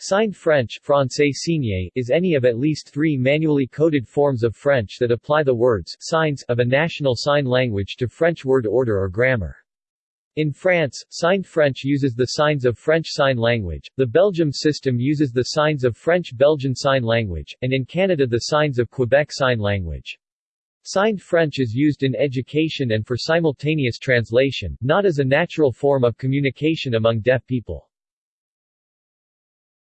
Signed French Francais signé, is any of at least three manually coded forms of French that apply the words signs of a national sign language to French word order or grammar. In France, Signed French uses the signs of French Sign Language, the Belgium system uses the signs of French Belgian Sign Language, and in Canada the signs of Quebec Sign Language. Signed French is used in education and for simultaneous translation, not as a natural form of communication among deaf people.